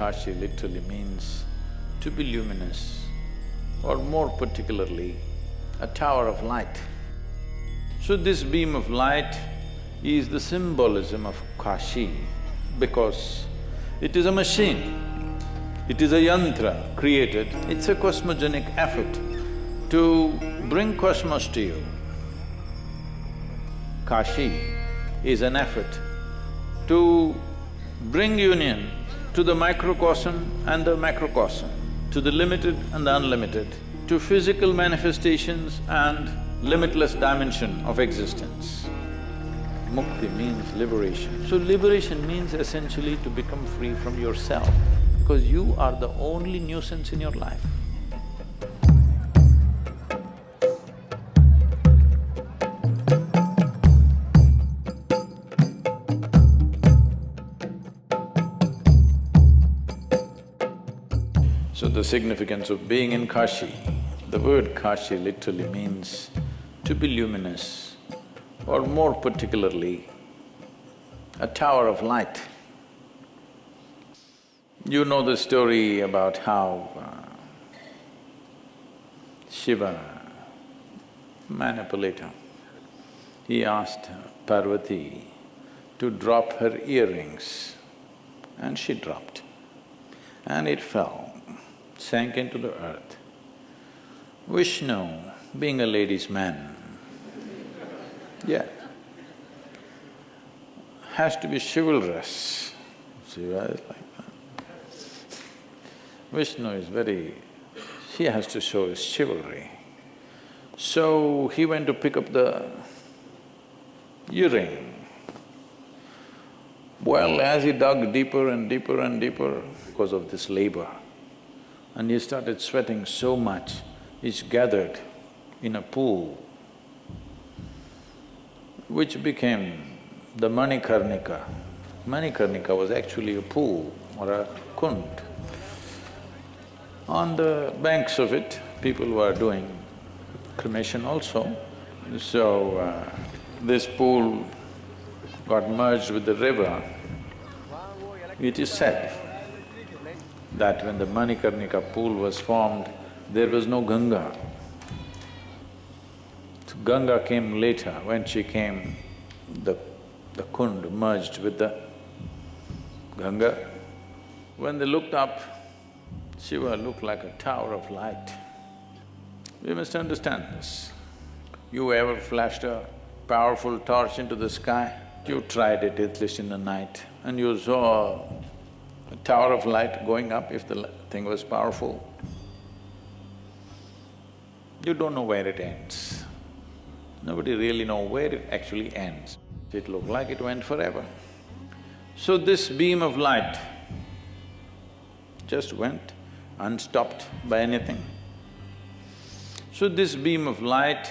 Kashi literally means to be luminous, or more particularly, a tower of light. So this beam of light is the symbolism of Kashi because it is a machine, it is a yantra created, it's a cosmogenic effort to bring cosmos to you. Kashi is an effort to bring union to the microcosm and the macrocosm, to the limited and the unlimited, to physical manifestations and limitless dimension of existence. Mukti means liberation. So liberation means essentially to become free from yourself, because you are the only nuisance in your life. So the significance of being in Kashi, the word Kashi literally means to be luminous, or more particularly, a tower of light. You know the story about how uh, Shiva, manipulator, he asked Parvati to drop her earrings and she dropped and it fell sank into the earth. Vishnu, being a ladies' man, yeah, has to be chivalrous. Shiva like that. Vishnu is very… he has to show his chivalry. So he went to pick up the earring. Well, as he dug deeper and deeper and deeper because of this labor, and he started sweating so much, he's gathered in a pool which became the Manikarnika. Manikarnika was actually a pool or a kund. On the banks of it, people were doing cremation also. So, uh, this pool got merged with the river. It is said that when the Manikarnika pool was formed, there was no Ganga. So Ganga came later, when she came, the, the kund merged with the Ganga. When they looked up, Shiva looked like a tower of light. We must understand this. You ever flashed a powerful torch into the sky? You tried it at least in the night and you saw a tower of light going up if the thing was powerful. You don't know where it ends. Nobody really know where it actually ends. It looked like it went forever. So this beam of light just went unstopped by anything. So this beam of light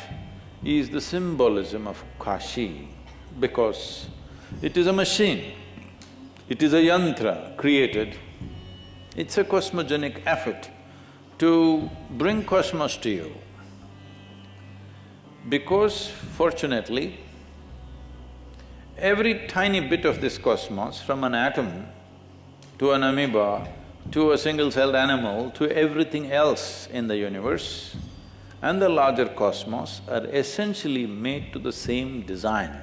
is the symbolism of Kashi because it is a machine. It is a yantra created, it's a cosmogenic effort to bring cosmos to you. Because fortunately, every tiny bit of this cosmos, from an atom to an amoeba, to a single-celled animal, to everything else in the universe and the larger cosmos are essentially made to the same design.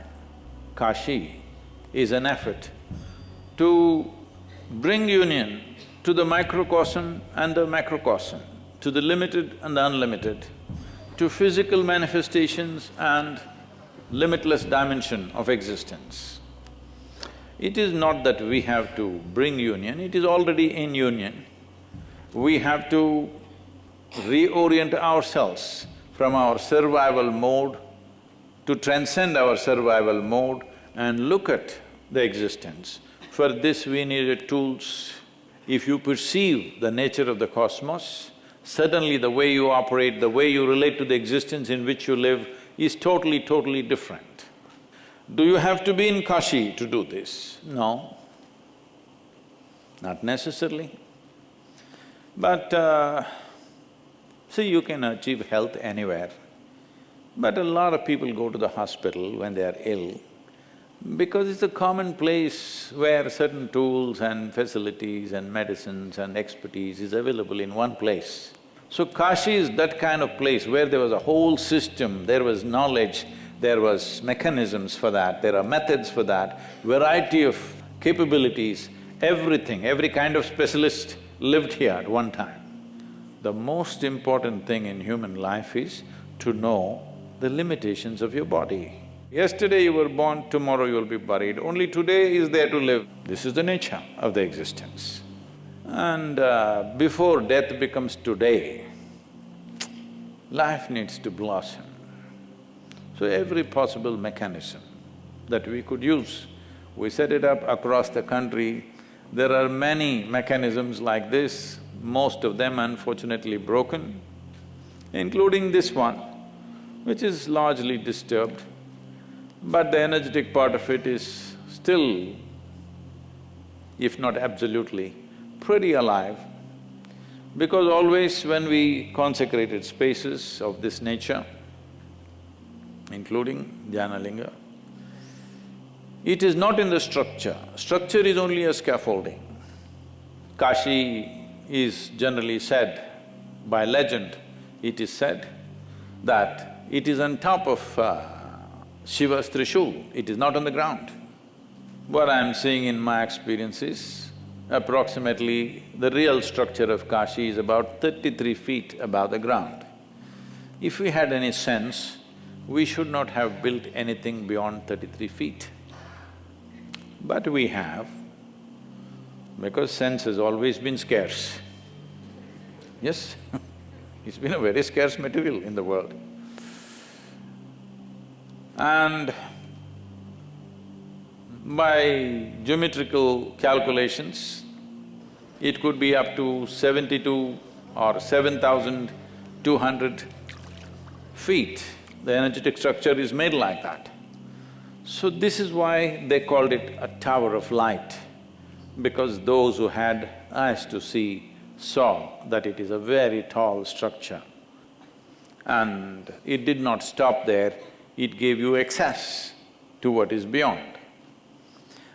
Kashi is an effort to bring union to the microcosm and the macrocosm, to the limited and the unlimited, to physical manifestations and limitless dimension of existence. It is not that we have to bring union, it is already in union. We have to reorient ourselves from our survival mode to transcend our survival mode and look at the existence for this we needed tools. If you perceive the nature of the cosmos, suddenly the way you operate, the way you relate to the existence in which you live is totally, totally different. Do you have to be in Kashi to do this? No, not necessarily. But uh, see, you can achieve health anywhere. But a lot of people go to the hospital when they are ill Because it's a common place where certain tools and facilities and medicines and expertise is available in one place. So Kashi is that kind of place where there was a whole system, there was knowledge, there was mechanisms for that, there are methods for that, variety of capabilities, everything, every kind of specialist lived here at one time. The most important thing in human life is to know the limitations of your body. Yesterday you were born, tomorrow you will be buried, only today is there to live. This is the nature of the existence. And uh, before death becomes today, life needs to blossom. So every possible mechanism that we could use, we set it up across the country. There are many mechanisms like this, most of them unfortunately broken, including this one, which is largely disturbed, but the energetic part of it is still, if not absolutely, pretty alive because always when we consecrated spaces of this nature, including Dhyanalinga, it is not in the structure. Structure is only a scaffolding. Kashi is generally said, by legend, it is said that it is on top of uh, Shiva's Trishul, it is not on the ground. What I am seeing in my experience is, Approximately, the real structure of Kashi is about thirty-three feet above the ground. If we had any sense, we should not have built anything beyond thirty-three feet. But we have, because sense has always been scarce. Yes, it's been a very scarce material in the world. And by geometrical calculations, it could be up to seventy-two or seven thousand two hundred feet. The energetic structure is made like that. So this is why they called it a tower of light, because those who had eyes to see saw that it is a very tall structure. And it did not stop there, it gave you access to what is beyond.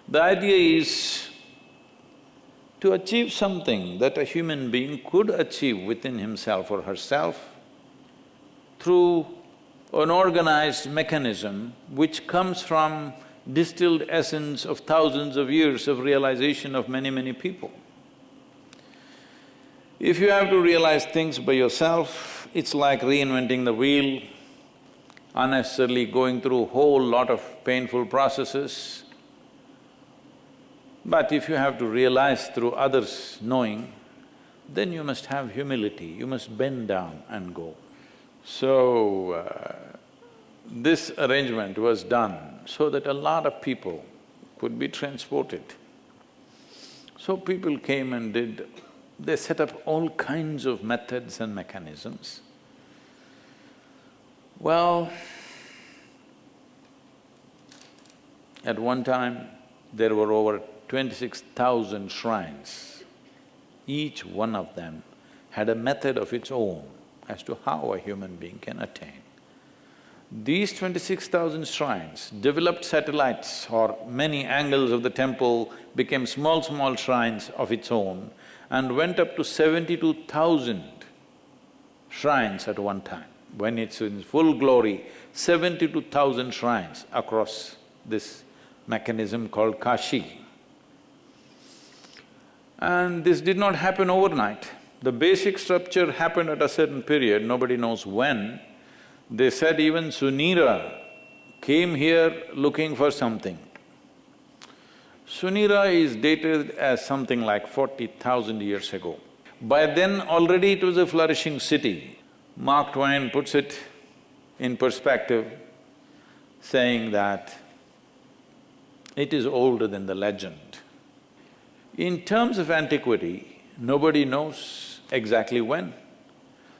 The idea is to achieve something that a human being could achieve within himself or herself through an organized mechanism which comes from distilled essence of thousands of years of realization of many, many people. If you have to realize things by yourself, it's like reinventing the wheel, unnecessarily going through whole lot of painful processes, but if you have to realize through others' knowing, then you must have humility, you must bend down and go. So, uh, this arrangement was done so that a lot of people could be transported. So people came and did… they set up all kinds of methods and mechanisms. Well, at one time, there were over twenty-six thousand shrines. Each one of them had a method of its own as to how a human being can attain. These twenty-six thousand shrines developed satellites or many angles of the temple became small, small shrines of its own and went up to seventy-two thousand shrines at one time. When it's in full glory, seventy-two thousand shrines across this mechanism called Kashi. And this did not happen overnight. The basic structure happened at a certain period, nobody knows when. They said even Sunira came here looking for something. Sunira is dated as something like forty thousand years ago. By then already it was a flourishing city. Mark Twain puts it in perspective, saying that it is older than the legend. In terms of antiquity, nobody knows exactly when.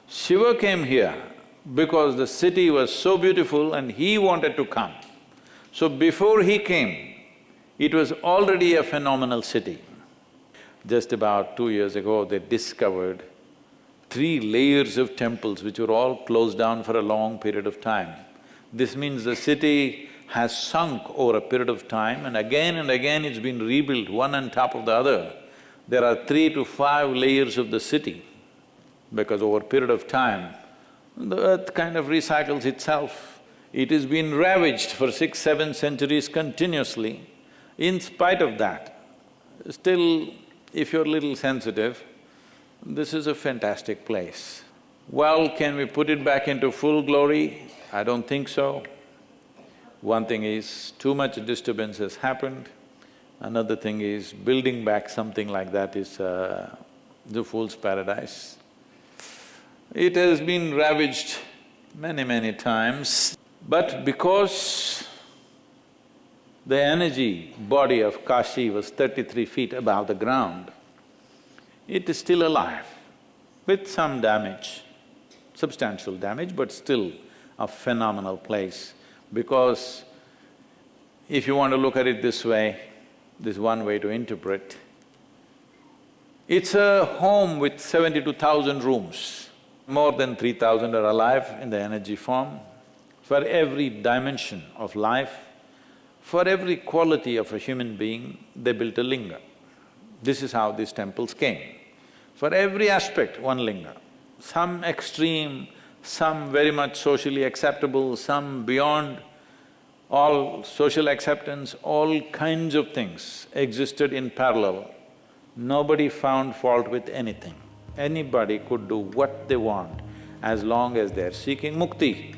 Shiva came here because the city was so beautiful and he wanted to come. So before he came, it was already a phenomenal city. Just about two years ago, they discovered three layers of temples which were all closed down for a long period of time. This means the city has sunk over a period of time and again and again it's been rebuilt one on top of the other. There are three to five layers of the city because over a period of time, the earth kind of recycles itself. It has been ravaged for six, seven centuries continuously. In spite of that, still, if you're a little sensitive, this is a fantastic place. Well, can we put it back into full glory? I don't think so. One thing is, too much disturbance has happened. Another thing is, building back something like that is uh, the fool's paradise. It has been ravaged many, many times, but because the energy body of Kashi was thirty-three feet above the ground, it is still alive with some damage, substantial damage, but still a phenomenal place because if you want to look at it this way, this one way to interpret, it's a home with seventy-two thousand rooms. More than three thousand are alive in the energy form. For every dimension of life, for every quality of a human being, they built a linga. This is how these temples came. For every aspect, one linga. Some extreme, some very much socially acceptable, some beyond all social acceptance, all kinds of things existed in parallel. Nobody found fault with anything. Anybody could do what they want as long as they're seeking mukti.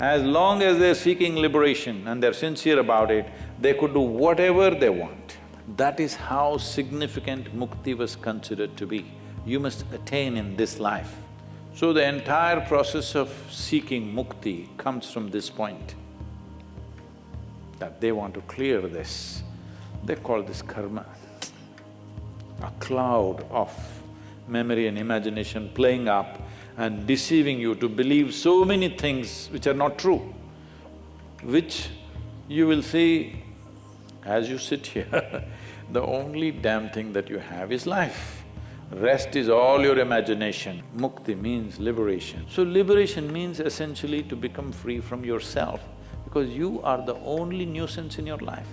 As long as they're seeking liberation and they're sincere about it, they could do whatever they want. That is how significant mukti was considered to be. You must attain in this life. So the entire process of seeking mukti comes from this point, that they want to clear this. They call this karma. A cloud of memory and imagination playing up and deceiving you to believe so many things which are not true, which you will see as you sit here, the only damn thing that you have is life. Rest is all your imagination. Mukti means liberation. So liberation means essentially to become free from yourself because you are the only nuisance in your life.